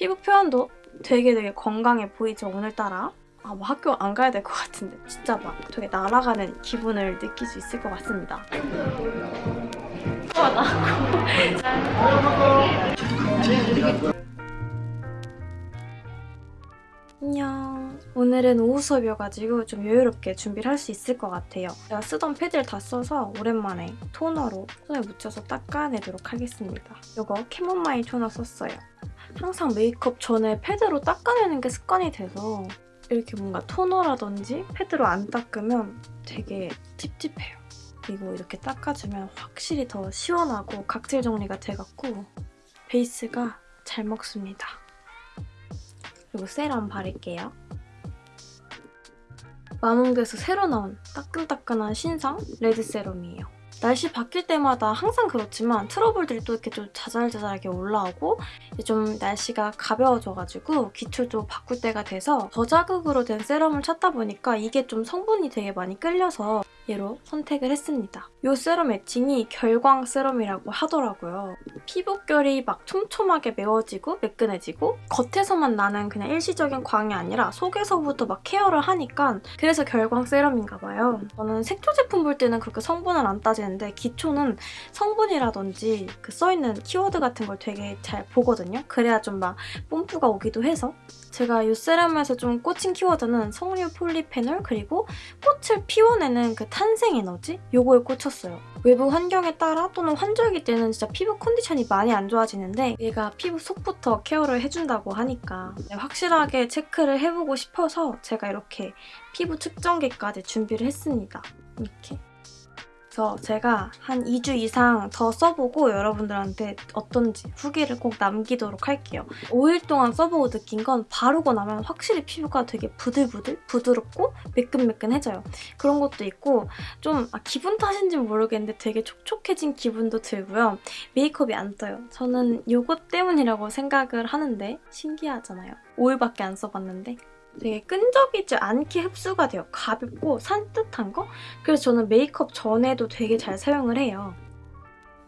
피부 표현도 되게 되게 건강해 보이죠, 오늘따라? 아, 뭐 학교 안 가야 될 것 같은데 진짜 막 되게 날아가는 기분을 느낄 수 있을 것 같습니다. 와, 안녕. 오늘은 오후 수업이어가지고 좀 여유롭게 준비를 할 수 있을 것 같아요. 제가 쓰던 패드를 다 써서 오랜만에 토너로 손에 묻혀서 닦아내도록 하겠습니다. 이거 캐모마일 토너 썼어요. 항상 메이크업 전에 패드로 닦아내는 게 습관이 돼서 이렇게 뭔가 토너라든지 패드로 안 닦으면 되게 찝찝해요. 그리고 이렇게 닦아주면 확실히 더 시원하고 각질 정리가 돼갖고 베이스가 잘 먹습니다. 그리고 세럼 바를게요. 마몽드에서 새로 나온 따끈따끈한 신상 레드 세럼이에요. 날씨 바뀔 때마다 항상 그렇지만 트러블들이 또 이렇게 좀 자잘자잘하게 올라오고 좀 날씨가 가벼워져가지고 기출도 바꿀 때가 돼서 저자극으로 된 세럼을 찾다 보니까 이게 좀 성분이 되게 많이 끌려서 얘로 선택을 했습니다. 이 세럼 애칭이 결광 세럼이라고 하더라고요. 피부결이 막 촘촘하게 메워지고 매끈해지고 겉에서만 나는 그냥 일시적인 광이 아니라 속에서부터 막 케어를 하니까 그래서 결광 세럼인가 봐요. 저는 색조 제품 볼 때는 그렇게 성분을 안 따지는데 기초는 성분이라든지 그 써있는 키워드 같은 걸 되게 잘 보거든요. 그래야 좀 막 뽐뿌가 오기도 해서 제가 이 세럼에서 좀 꽂힌 키워드는 석류 폴리페놀 그리고 꽃을 피워내는 그 탄생 에너지? 요거에 꽂혔어요. 외부 환경에 따라 또는 환절기 때는 진짜 피부 컨디션이 많이 안 좋아지는데 얘가 피부 속부터 케어를 해준다고 하니까 확실하게 체크를 해보고 싶어서 제가 이렇게 피부 측정기까지 준비를 했습니다. 이렇게 그래서 제가 한 2주 이상 더 써보고 여러분들한테 어떤지 후기를 꼭 남기도록 할게요. 5일 동안 써보고 느낀 건 바르고 나면 확실히 피부가 되게 부들부들, 부드럽고 매끈매끈해져요. 그런 것도 있고 좀 아, 기분 탓인지 모르겠는데 되게 촉촉해진 기분도 들고요. 메이크업이 안 떠요. 저는 이것 때문이라고 생각을 하는데 신기하잖아요. 5일밖에 안 써봤는데 되게 끈적이지 않게 흡수가 돼요. 가볍고 산뜻한 거? 그래서 저는 메이크업 전에도 되게 잘 사용을 해요.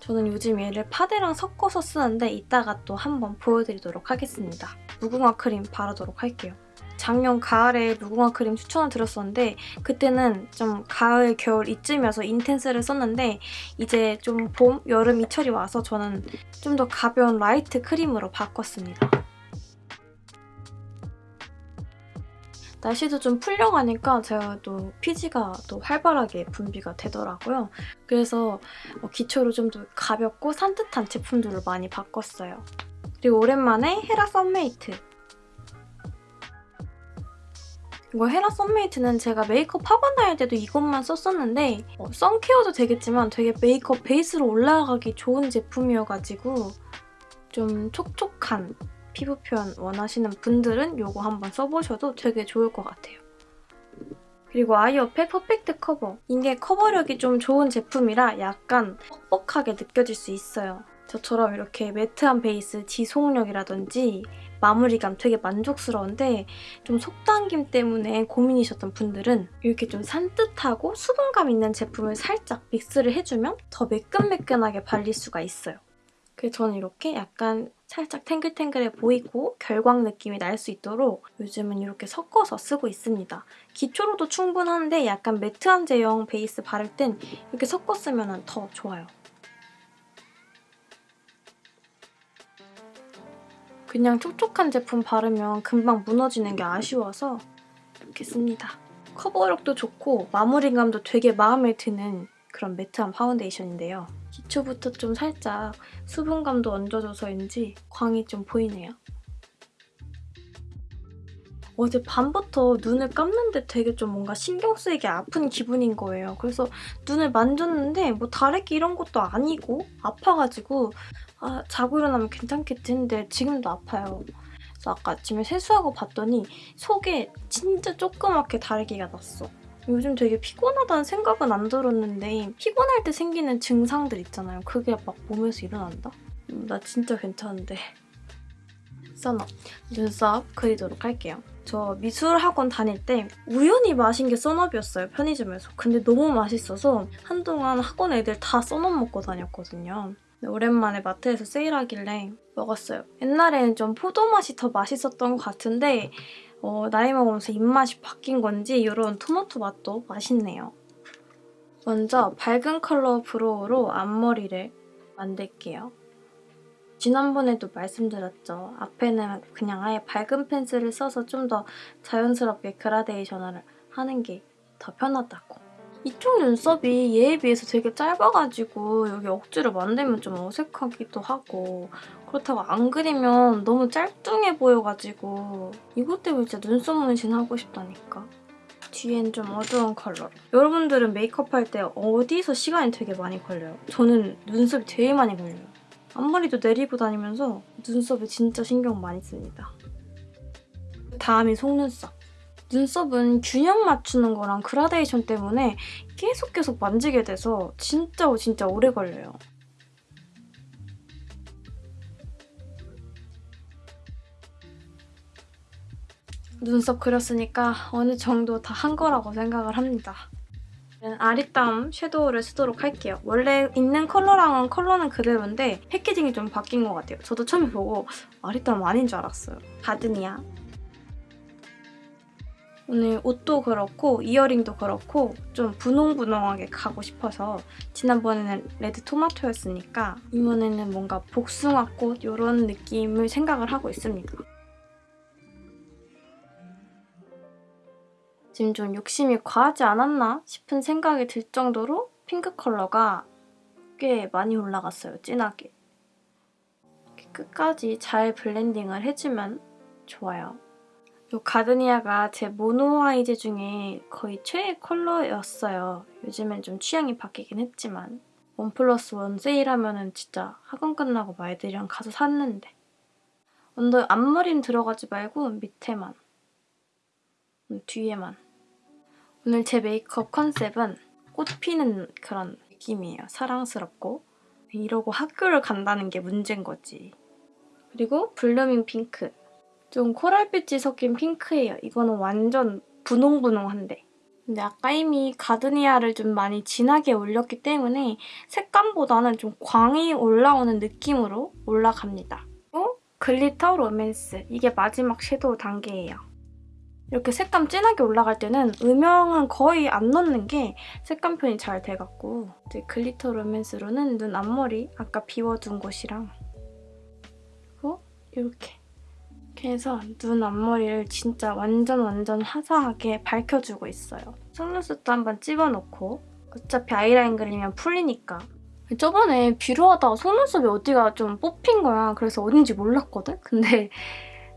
저는 요즘 얘를 파데랑 섞어서 쓰는데 이따가 또 한번 보여드리도록 하겠습니다. 무궁화 크림 바르도록 할게요. 작년 가을에 무궁화 크림 추천을 드렸었는데 그때는 좀 가을, 겨울 이쯤이어서 인텐스를 썼는데 이제 좀 봄, 여름 이철이 와서 저는 좀 더 가벼운 라이트 크림으로 바꿨습니다. 날씨도 좀 풀려가니까 제가 또 피지가 또 활발하게 분비가 되더라고요. 그래서 어, 기초로 좀 더 가볍고 산뜻한 제품들로 많이 바꿨어요. 그리고 오랜만에 헤라 썬메이트. 이거 헤라 썬메이트는 제가 메이크업 학원 다닐 때도 이것만 썼었는데 어, 선케어도 되겠지만 되게 메이크업 베이스로 올라가기 좋은 제품이어가지고 좀 촉촉한 피부 표현 원하시는 분들은 이거 한번 써보셔도 되게 좋을 것 같아요. 그리고 아이오페 퍼펙트 커버. 이게 커버력이 좀 좋은 제품이라 약간 뻑뻑하게 느껴질 수 있어요. 저처럼 이렇게 매트한 베이스 지속력이라든지 마무리감 되게 만족스러운데 좀 속당김 때문에 고민이셨던 분들은 이렇게 좀 산뜻하고 수분감 있는 제품을 살짝 믹스를 해주면 더 매끈매끈하게 발릴 수가 있어요. 그래서 저는 이렇게 약간 살짝 탱글탱글해 보이고 결광 느낌이 날 수 있도록 요즘은 이렇게 섞어서 쓰고 있습니다. 기초로도 충분한데 약간 매트한 제형 베이스 바를 땐 이렇게 섞어 쓰면 더 좋아요. 그냥 촉촉한 제품 바르면 금방 무너지는 게 아쉬워서 이렇게 씁니다. 커버력도 좋고 마무리감도 되게 마음에 드는 그런 매트한 파운데이션인데요. 기초부터 좀 살짝 수분감도 얹어줘서인지 광이 좀 보이네요. 어제 밤부터 눈을 감는데 되게 좀 뭔가 신경 쓰이게 아픈 기분인 거예요. 그래서 눈을 만졌는데 뭐 다래끼 이런 것도 아니고 아파가지고 아 자고 일어나면 괜찮겠지 했는데 지금도 아파요. 그래서 아까 아침에 세수하고 봤더니 속에 진짜 조그맣게 다래끼가 났어. 요즘 되게 피곤하다는 생각은 안 들었는데 피곤할 때 생기는 증상들 있잖아요. 그게 막 몸에서 일어난다? 음, 나 진짜 괜찮은데. 써너 눈썹 그리도록 할게요. 저 미술학원 다닐 때 우연히 마신 게 써너비였어요, 편의점에서. 근데 너무 맛있어서 한동안 학원 애들 다 써너 먹고 다녔거든요. 네, 오랜만에 마트에서 세일하길래 먹었어요. 옛날에는 좀 포도 맛이 더 맛있었던 것 같은데 어, 나이 먹으면서 입맛이 바뀐 건지 이런 토마토 맛도 맛있네요. 먼저 밝은 컬러 브로우로 앞머리를 만들게요. 지난번에도 말씀드렸죠. 앞에는 그냥 아예 밝은 펜슬을 써서 좀 더 자연스럽게 그라데이션을 하는 게 더 편하다고. 이쪽 눈썹이 얘에 비해서 되게 짧아가지고 여기 억지로 만들면 좀 어색하기도 하고 그렇다고 안 그리면 너무 짤뚱해 보여가지고 이것 때문에 진짜 눈썹 문신 하고 싶다니까. 뒤엔 좀 어두운 컬러. 여러분들은 메이크업 할 때 어디서 시간이 되게 많이 걸려요? 저는 눈썹이 되게 많이 걸려요. 앞머리도 내리고 다니면서 눈썹에 진짜 신경 많이 씁니다. 다음이 속눈썹. 눈썹은 균형 맞추는 거랑 그라데이션 때문에 계속 계속 만지게 돼서 진짜 진짜 오래 걸려요. 눈썹 그렸으니까 어느 정도 다 한 거라고 생각을 합니다. 아리따움 섀도우를 쓰도록 할게요. 원래 있는 컬러랑은 컬러는 그대로인데 패키징이 좀 바뀐 것 같아요. 저도 처음에 보고 아리따움 아닌 줄 알았어요. 가드니아. 오늘 옷도 그렇고 이어링도 그렇고 좀 분홍분홍하게 가고 싶어서 지난번에는 레드 토마토였으니까 이번에는 뭔가 복숭아꽃 이런 느낌을 생각을 하고 있습니다. 지금 좀 욕심이 과하지 않았나 싶은 생각이 들 정도로 핑크 컬러가 꽤 많이 올라갔어요, 진하게. 끝까지 잘 블렌딩을 해주면 좋아요. 이 가드니아가 제 모노아이즈 중에 거의 최애 컬러였어요. 요즘엔 좀 취향이 바뀌긴 했지만 원 플러스 원 세일하면 진짜 학원 끝나고 막 애들이랑 가서 샀는데 언더 앞머리는 들어가지 말고 밑에만 음, 뒤에만 오늘 제 메이크업 컨셉은 꽃 피는 그런 느낌이에요. 사랑스럽고 이러고 학교를 간다는 게 문제인 거지. 그리고 블루밍 핑크 좀 코랄빛이 섞인 핑크예요. 이거는 완전 분홍분홍한데. 근데 아까 이미 가드니아를 좀 많이 진하게 올렸기 때문에 색감보다는 좀 광이 올라오는 느낌으로 올라갑니다. 그리고 글리터 로맨스. 이게 마지막 섀도우 단계예요. 이렇게 색감 진하게 올라갈 때는 음영은 거의 안 넣는 게 색감 표현이 잘 돼갖고 이제 글리터 로맨스로는 눈 앞머리 아까 비워둔 곳이랑 그리고 이렇게 이렇게 해서 눈 앞머리를 진짜 완전 완전 화사하게 밝혀주고 있어요. 속눈썹도 한번 찝어놓고 어차피 아이라인 그리면 풀리니까 저번에 뷰러 하다가 속눈썹이 어디가 좀 뽑힌 거야. 그래서 어딘지 몰랐거든? 근데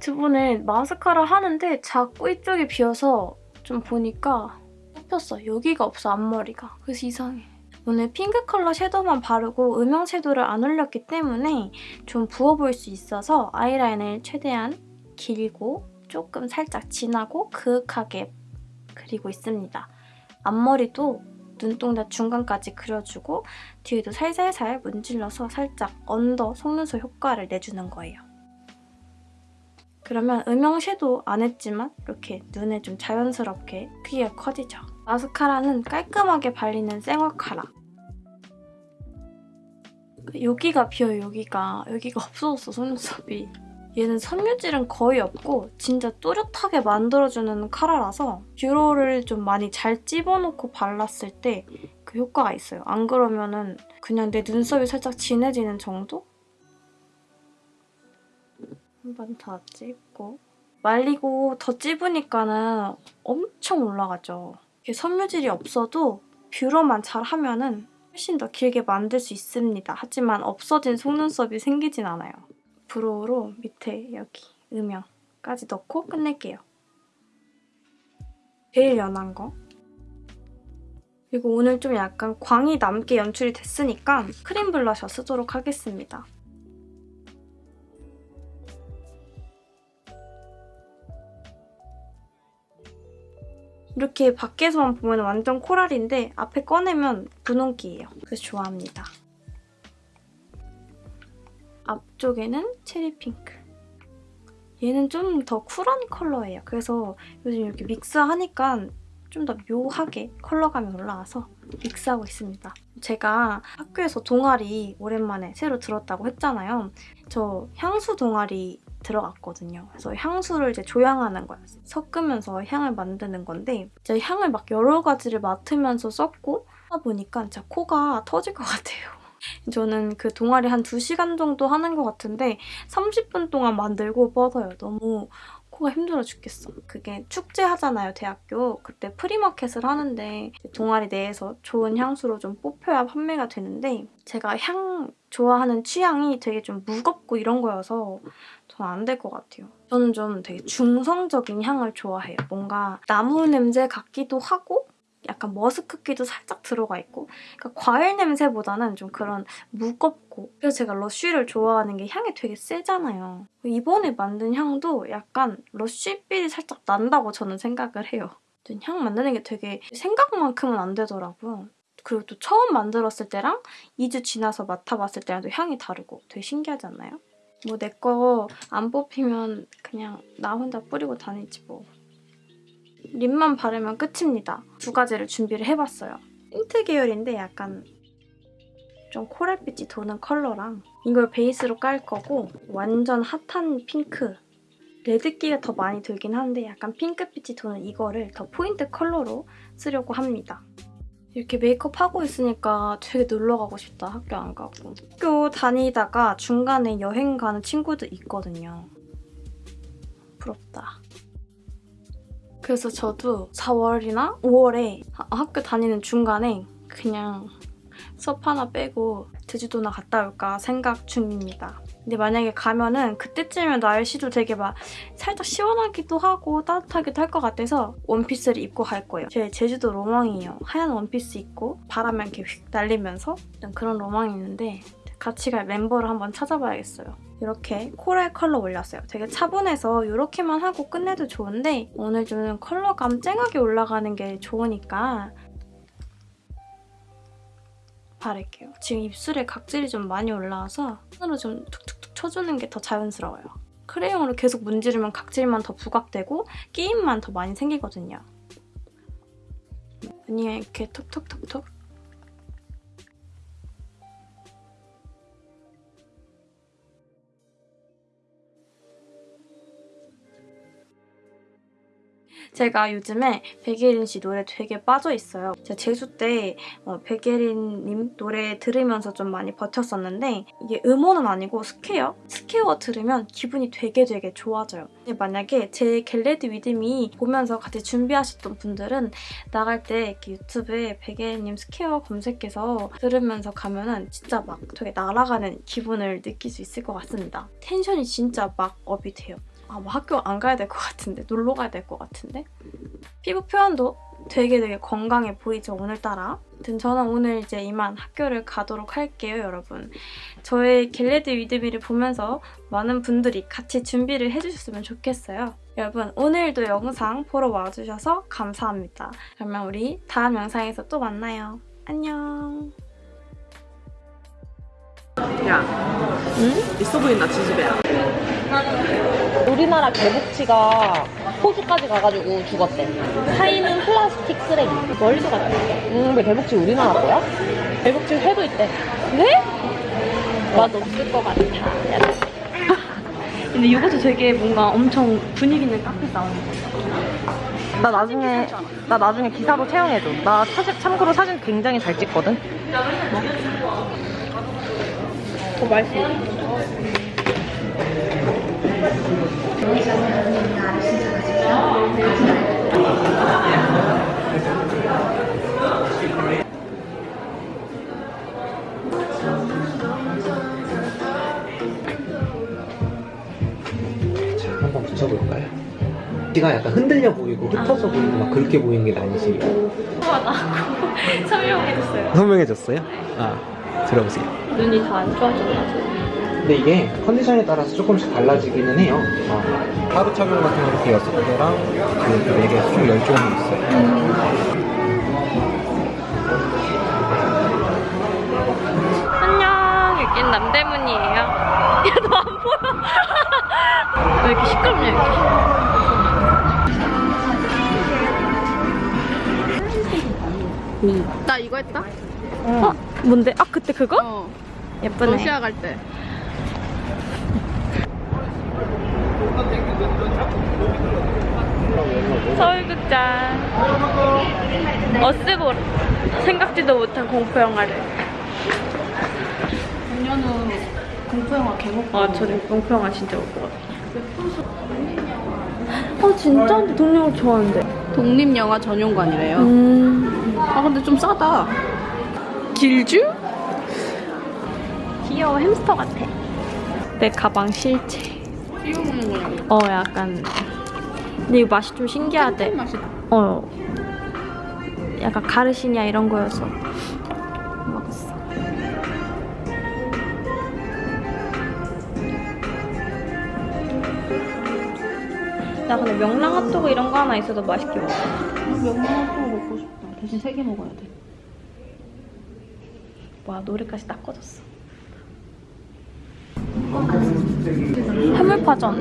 저번에 마스카라 하는데 자꾸 이쪽이 비어서 좀 보니까 뽑혔어. 여기가 없어, 앞머리가. 그래서 이상해. 오늘 핑크 컬러 섀도우만 바르고 음영 섀도우를 안 올렸기 때문에 좀 부어 보일 수 있어서 아이라인을 최대한 길고 조금 살짝 진하고 그윽하게 그리고 있습니다. 앞머리도 눈동자 중간까지 그려주고 뒤에도 살살살 문질러서 살짝 언더 속눈썹 효과를 내주는 거예요. 그러면 음영 섀도우 안 했지만 이렇게 눈에 좀 자연스럽게 크기가 커지죠. 마스카라는 깔끔하게 발리는 생얼카라. 여기가 비어요, 여기가. 여기가 없어졌어, 속눈썹이. 얘는 섬유질은 거의 없고 진짜 또렷하게 만들어주는 카라라서 뷰러를 좀 많이 잘 집어넣고 발랐을 때 그 효과가 있어요. 안 그러면 은 그냥 내 눈썹이 살짝 진해지는 정도? 한 번 더 찝고 말리고 더 찝으니까는 엄청 올라가죠. 섬유질이 없어도 뷰러만 잘하면 은 훨씬 더 길게 만들 수 있습니다. 하지만 없어진 속눈썹이 생기진 않아요. 브로우로 밑에 여기 음영까지 넣고 끝낼게요. 제일 연한 거. 그리고 오늘 좀 약간 광이 남게 연출이 됐으니까 크림 블러셔 쓰도록 하겠습니다. 이렇게 밖에서만 보면 완전 코랄인데 앞에 꺼내면 분홍기예요. 그래서 좋아합니다. 앞쪽에는 체리 핑크. 얘는 좀 더 쿨한 컬러예요. 그래서 요즘 이렇게 믹스하니까 좀 더 묘하게 컬러감이 올라와서 믹스하고 있습니다. 제가 학교에서 동아리 오랜만에 새로 들었다고 했잖아요. 저 향수 동아리 들어갔거든요. 그래서 향수를 이제 조향하는 거예요. 섞으면서 향을 만드는 건데 이제 향을 막 여러 가지를 맡으면서 썼고 하다 보니까 진짜 코가 터질 것 같아요. 저는 그 동아리 한 2시간 정도 하는 것 같은데 30분 동안 만들고 뻗어요. 너무 코가 힘들어 죽겠어. 그게 축제 하잖아요, 대학교. 그때 프리마켓을 하는데 동아리 내에서 좋은 향수로 좀 뽑혀야 판매가 되는데 제가 향 좋아하는 취향이 되게 좀 무겁고 이런 거여서 전 안 될 것 같아요. 저는 좀 되게 중성적인 향을 좋아해요. 뭔가 나무 냄새 같기도 하고 약간 머스크기도 살짝 들어가 있고 그러니까 과일 냄새보다는 좀 그런 무겁고 그래서 제가 러쉬를 좋아하는 게 향이 되게 세잖아요. 이번에 만든 향도 약간 러쉬빛이 살짝 난다고 저는 생각을 해요. 향 만드는 게 되게 생각만큼은 안 되더라고요. 그리고 또 처음 만들었을 때랑 2주 지나서 맡아봤을 때랑 또 향이 다르고 되게 신기하지 않나요? 뭐 내 거 안 뽑히면 그냥 나 혼자 뿌리고 다니지 뭐. 립만 바르면 끝입니다. 두 가지를 준비를 해봤어요. 틴트 계열인데 약간 좀 코랄빛이 도는 컬러랑 이걸 베이스로 깔 거고 완전 핫한 핑크 red기가 더 많이 들긴 하는데 약간 핑크빛이 도는 이거를 더 포인트 컬러로 쓰려고 합니다. 이렇게 메이크업 하고 있으니까 되게 놀러 가고 싶다, 학교 안 가고. 학교 다니다가 중간에 여행 가는 친구도 있거든요. 부럽다. 그래서 저도 4월이나 5월에 학교 다니는 중간에 그냥 수업 하나 빼고 제주도나 갔다 올까 생각 중입니다. 근데 만약에 가면은 그때쯤이면 날씨도 되게 막 살짝 시원하기도 하고 따뜻하기도 할 것 같아서 원피스를 입고 갈 거예요. 제 제주도 로망이에요. 하얀 원피스 입고 바람에 이렇게 휙 날리면서 그런 로망이 있는데 같이 갈 멤버를 한번 찾아봐야겠어요. 이렇게 코랄 컬러 올렸어요. 되게 차분해서 이렇게만 하고 끝내도 좋은데 오늘 좀 컬러감 쨍하게 올라가는 게 좋으니까 바를게요. 지금 입술에 각질이 좀 많이 올라와서 손으로 좀 툭툭툭 쳐주는 게 더 자연스러워요. 크레용으로 계속 문지르면 각질만 더 부각되고 끼임만 더 많이 생기거든요. 아니면 이렇게 톡톡톡톡 제가 요즘에 백예린 씨 노래 되게 빠져있어요. 제가 제주 때 어, 백예린님 노래 들으면서 좀 많이 버텼었는데 이게 음원은 아니고 Square? Square 들으면 기분이 되게 되게 좋아져요. 만약에 제 Get Ready With Me 보면서 같이 준비하셨던 분들은 나갈 때 유튜브에 백예린님 Square 검색해서 들으면서 가면은 진짜 막 되게 날아가는 기분을 느낄 수 있을 것 같습니다. 텐션이 진짜 막 up이 돼요. 아, 뭐 학교 안 가야 될 것 같은데 놀러 가야 될 것 같은데? 피부 표현도 되게 되게 건강해 보이죠 오늘따라? 아무튼 저는 오늘 이제 이만 학교를 가도록 할게요 여러분. 저의 겟레드 위드미를 보면서 많은 분들이 같이 준비를 해주셨으면 좋겠어요. 여러분 오늘도 영상 보러 와주셔서 감사합니다. 그러면 우리 다음 영상에서 또 만나요. 안녕 야, 응? 있어 보인다, 지지배야. 우리나라 개복치가 호주까지 가가지고 죽었대. 타이는 플라스틱 쓰레기. 멀리서 갔대. 응, 왜 개복치 우리나라 거야? 개복치 회도 있대. 네? 맛 없을 것 같아. 근데 이것도 되게 뭔가 엄청 분위기 있는 카페 나오는 거 나 나중에 나 나중에 기사로 채용해줘. 나 사실 참고로 사진 굉장히 잘 찍거든. 더 맛있어. 자, 한번 붙여볼까요? 귀가 약간 흔들려 보이고 흩어져 보이고 막 그렇게 보이는 게 아니시 설명해줬어요. 선명해졌어요? 아, 들어보세요. 눈이 다 안 좋아져가지고 근데 이게 컨디션에 따라서 조금씩 달라지기는 해요. 어, 하루 착용 같은 거 이렇게 6개랑 그 4개, 총 10종이 있어요. 안녕 여긴 남대문이에요 야너 안 보여 왜 이렇게 시끄럽냐 여기 미. 나 이거 했다? 어? 뭔데? 아 그때 그거? 어. 예쁘네. 러시아 갈 때. 서울극장 어스볼 생각지도 못한 공포 영화를 작년은 공포영화 개목. 아 저는 공포 영화 진짜 못 보거든요 아 진짜 근데 동료를 좋아하는데 독립영화 전용관이래요. 음 아 근데 좀 싸다. 길주? 귀여워 햄스터 같아 내 가방 실체 띄워 먹는 거냐고. 어 약간 근데 이거 맛이 좀 신기하대 맛이다. 어 약간 가르시니아 이런 거여서 먹었어 나 근데 명랑 핫도그 이런 거 하나 있어도 맛있게 먹어 명랑한 거 먹고 싶다. 대신 세 개 먹어야 돼. 와 노래까지 딱 꺼졌어 해물파전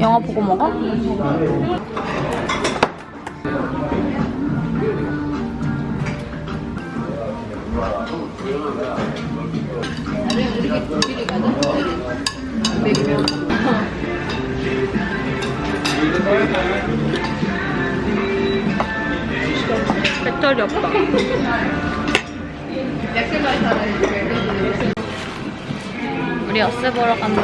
영화 보고 먹어? 우리